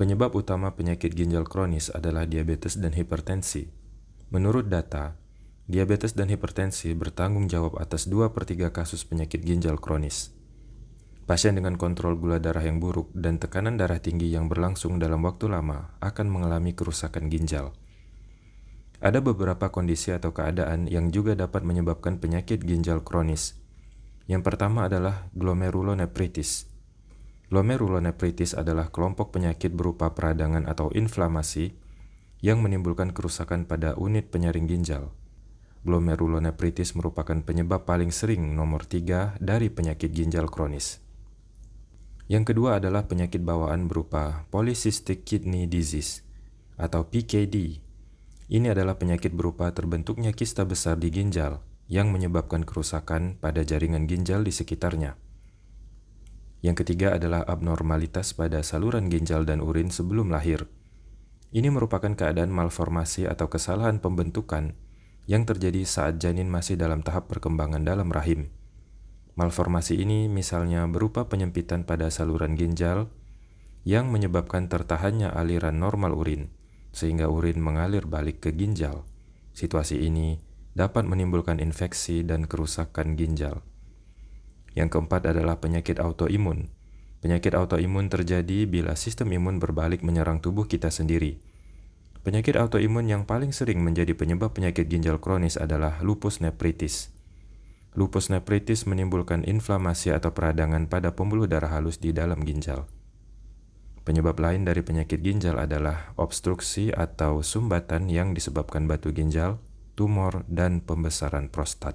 Penyebab utama penyakit ginjal kronis adalah diabetes dan hipertensi. Menurut data, diabetes dan hipertensi bertanggung jawab atas 2 per 3 kasus penyakit ginjal kronis. Pasien dengan kontrol gula darah yang buruk dan tekanan darah tinggi yang berlangsung dalam waktu lama akan mengalami kerusakan ginjal. Ada beberapa kondisi atau keadaan yang juga dapat menyebabkan penyakit ginjal kronis. Yang pertama adalah glomerulonefritis. Glomerulonefritis adalah kelompok penyakit berupa peradangan atau inflamasi yang menimbulkan kerusakan pada unit penyaring ginjal. Glomerulonefritis merupakan penyebab paling sering nomor 3 dari penyakit ginjal kronis. Yang kedua adalah penyakit bawaan berupa polycystic kidney disease atau PKD. Ini adalah penyakit berupa terbentuknya kista besar di ginjal yang menyebabkan kerusakan pada jaringan ginjal di sekitarnya. Yang ketiga adalah abnormalitas pada saluran ginjal dan urin sebelum lahir. Ini merupakan keadaan malformasi atau kesalahan pembentukan yang terjadi saat janin masih dalam tahap perkembangan dalam rahim. Malformasi ini misalnya berupa penyempitan pada saluran ginjal yang menyebabkan tertahannya aliran normal urin, sehingga urin mengalir balik ke ginjal. Situasi ini dapat menimbulkan infeksi dan kerusakan ginjal. Yang keempat adalah penyakit autoimun. Penyakit autoimun terjadi bila sistem imun berbalik menyerang tubuh kita sendiri. Penyakit autoimun yang paling sering menjadi penyebab penyakit ginjal kronis adalah lupus nephritis. Lupus nephritis menimbulkan inflamasi atau peradangan pada pembuluh darah halus di dalam ginjal. Penyebab lain dari penyakit ginjal adalah obstruksi atau sumbatan yang disebabkan batu ginjal, tumor, dan pembesaran prostat.